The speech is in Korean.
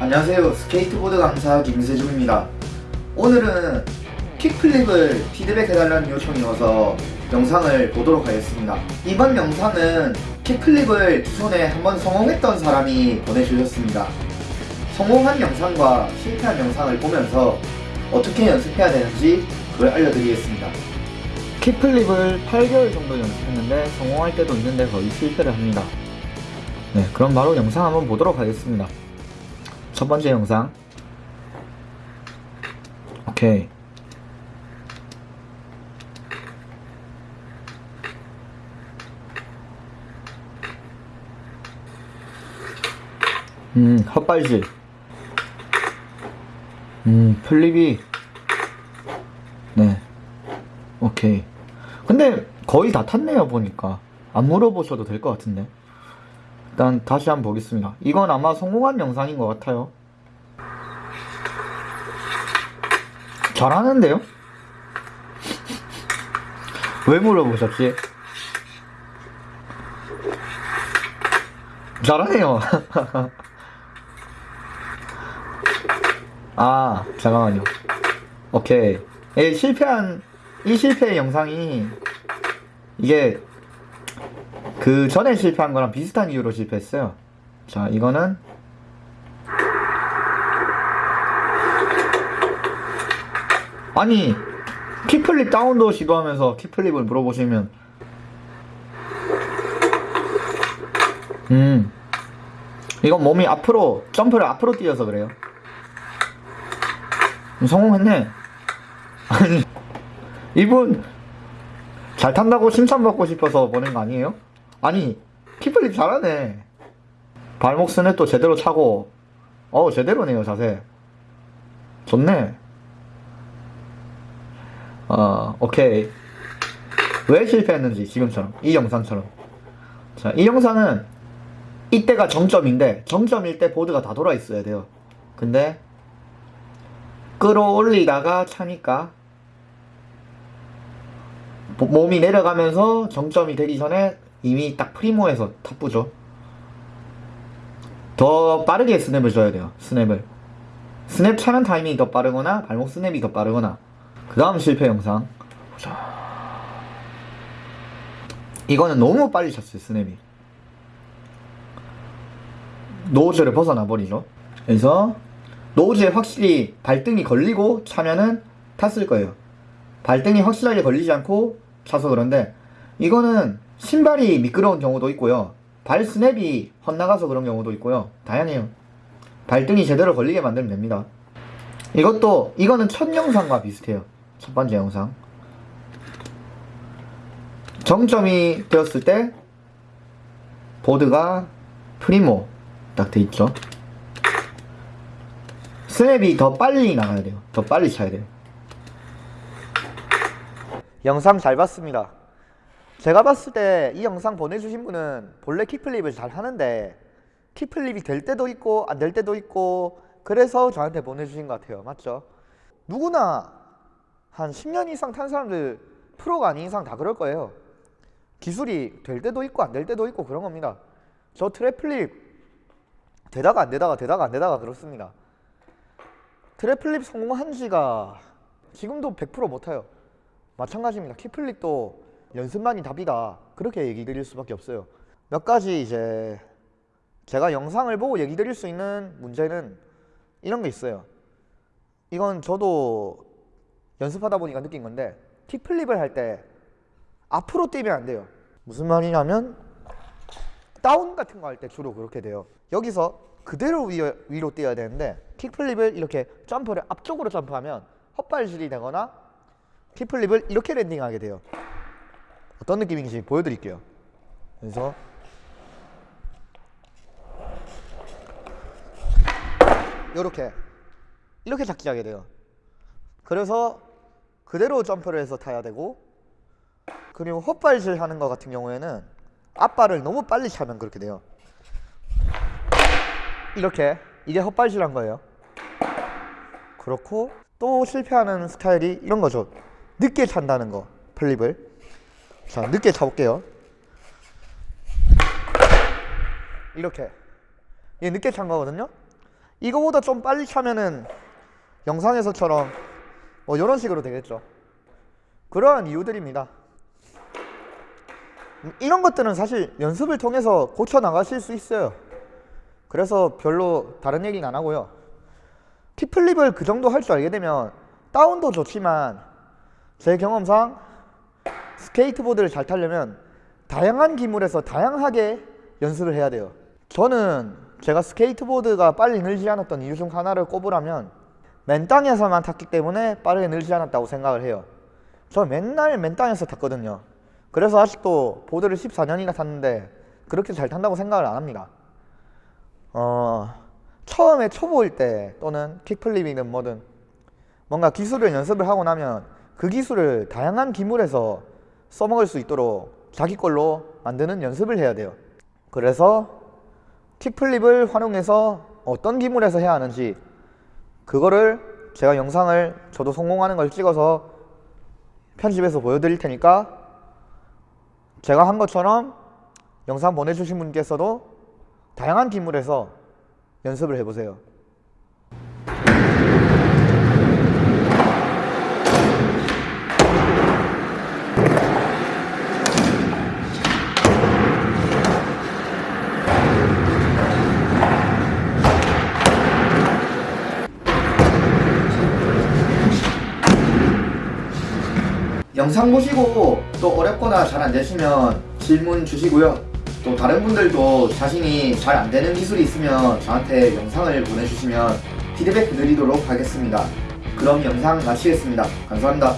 안녕하세요. 스케이트보드 강사 김세중입니다. 오늘은 kickflip을 피드백해달라는 요청이 와서 영상을 보도록 하겠습니다. 이번 영상은 kickflip을 기존에 한번 성공했던 사람이 보내주셨습니다. 성공한 영상과 실패한 영상을 보면서 어떻게 연습해야 되는지 그걸 알려드리겠습니다. kickflip을 8개월 정도 연습했는데 성공할 때도 있는데 거의 실패를 합니다. 네 그럼 바로 영상 한번 보도록 하겠습니다 첫 번째 영상. 오케이. 음 헛발질. 음 플립이. 네. 오케이. 근데 거의 다 탔네요 보니까. 안 물어보셔도 될 것 같은데 일단 다시 한번 보겠습니다. 이건 아마 성공한 영상인 것 같아요. 잘하는데요? 왜 물어보셨지? 잘하네요. 아 잠깐만요. 오케이. 예, 실패한 이 실패 영상이 이게 그 전에 실패한 거랑 비슷한 이유로 실패했어요. 자 이거는 아니 키플립 다운도 시도하면서 키플립을 물어보시면 음 이건 몸이 앞으로 점프를 앞으로 뛰어서 그래요. 성공했네. 아니 이분 잘 탄다고 칭찬받고 싶어서 보낸 거 아니에요? 아니 키플립 잘하네. 발목 스냅도 제대로 차고. 어 제대로네요 자세. 좋네. 어 오케이. 왜 실패했는지 지금처럼. 이 영상처럼. 자 이 영상은 이때가 정점인데 정점일 때 보드가 다 돌아 있어야 돼요. 근데 끌어올리다가 차니까 몸이 내려가면서 정점이 되기 전에 이미 딱 primo에서 탑부죠. 더 빠르게 스냅을 줘야 돼요 스냅을. 스냅 차는 타이밍이 더 빠르거나 발목 스냅이 더 빠르거나. 그 다음 실패 영상. 보자. 이거는 너무 빨리 쳤어요 스냅이. 노즈를 벗어나 버리죠. 그래서 노즈에 확실히 발등이 걸리고 차면은 탔을 거예요. 발등이 확실하게 걸리지 않고 차서 그런데 이거는 신발이 미끄러운 경우도 있고요. 발 스냅이 헛나가서 그런 경우도 있고요. 다양해요. 발등이 제대로 걸리게 만들면 됩니다. 이것도 이거는 첫 영상과 비슷해요. 첫 번째 영상. 정점이 되었을 때 보드가 프리모 딱 돼 있죠. 스냅이 더 빨리 나가야 돼요. 더 빨리 차야 돼요. 영상 잘 봤습니다 제가 봤을 때 이 영상 보내주신 분은 본래 킥플립을 잘 하는데 킥플립이 될 때도 있고 안 될 때도 있고 그래서 저한테 보내주신 것 같아요. 맞죠? 누구나 한 10년 이상 탄 사람들 프로가 아닌 이상 다 그럴 거예요. 기술이 될 때도 있고 안 될 때도 있고 그런 겁니다. 저 tre flip 되다가 안 되다가 되다가 안 되다가 그렇습니다. tre flip 성공한 지가 지금도 100% 못해요. 마찬가지입니다. kickflip도 연습만이 답이다. 그렇게 얘기 드릴 수밖에 없어요. 몇 가지 이제 제가 영상을 보고 얘기 드릴 수 있는 문제는 이런 게 있어요. 이건 저도 연습하다 보니까 느낀 건데 킥플립을 할 때 앞으로 뛰면 안 돼요. 무슨 말이냐면 다운 같은 거 할 때 주로 그렇게 돼요. 여기서 그대로 위, 위로 뛰어야 되는데 킥플립을 이렇게 점프를 앞쪽으로 점프하면 헛발질이 되거나 킥플립을 이렇게 랜딩하게 돼요 어떤 느낌인지 보여드릴게요. 그래서 이렇게 이렇게 잡기 하게 돼요. 그래서 그대로 점프를 해서 타야 되고 그리고 헛발질 하는 것 같은 경우에는 앞발을 너무 빨리 차면 그렇게 돼요. 이렇게 이게 헛발질 한 거예요. 그렇고 또 실패하는 스타일이 이런 거죠. 늦게 찬다는 거 플립을 자 늦게 차볼게요 이렇게 이게 늦게 찬 거거든요 이거보다 좀 빨리 차면은 영상에서처럼 뭐 이런 식으로 되겠죠. 그러한 이유들입니다. 음, 이런 것들은 사실 연습을 통해서 고쳐 나가실 수 있어요. 그래서 별로 다른 얘기는 안 하고요. 킥플립을 그 정도 할 줄 알게 되면 다운도 좋지만 제 경험상 스케이트보드를 잘 타려면 다양한 기물에서 다양하게 연습을 해야 돼요. 저는 제가 스케이트보드가 빨리 늘지 않았던 이유 중 하나를 꼽으라면 맨 땅에서만 탔기 때문에 빠르게 늘지 않았다고 생각을 해요. 저 맨날 맨 땅에서 탔거든요. 그래서 아직도 보드를 14년이나 탔는데 그렇게 잘 탄다고 생각을 안 합니다. 어, 처음에 초보일 때 또는 kickflip이든 뭐든 뭔가 기술을 연습을 하고 나면 그 기술을 다양한 기물에서 써먹을 수 있도록 자기 걸로 만드는 연습을 해야 돼요. 그래서 킥플립을 활용해서 어떤 기물에서 해야 하는지 그거를 제가 영상을 저도 성공하는 걸 찍어서 편집해서 보여드릴 테니까 제가 한 것처럼 영상 보내주신 분께서도 다양한 기물에서 연습을 해보세요. 영상 보시고 또 어렵거나 잘 안 되시면 질문 주시고요. 또 다른 분들도 자신이 잘 안 되는 기술이 있으면 저한테 영상을 보내주시면 피드백 드리도록 하겠습니다. 그럼 영상 마치겠습니다. 감사합니다.